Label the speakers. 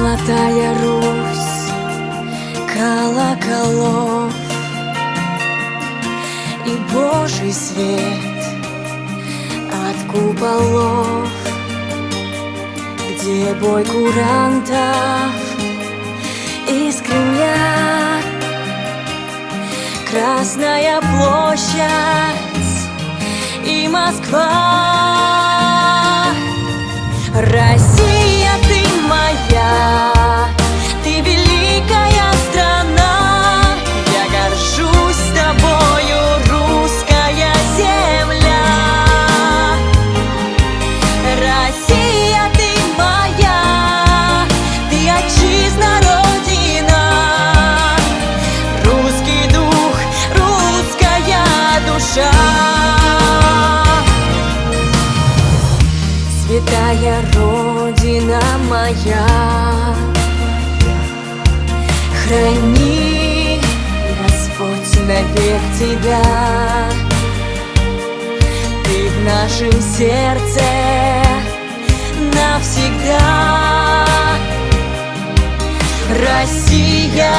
Speaker 1: Золотая Русь колоколов. И Божий свет от куполов Где бой курантов и скриня Красная площадь и Москва. Святая Родина моя. Храни, Господь, навек Тебя. Ты в нашем сердце навсегда. Россия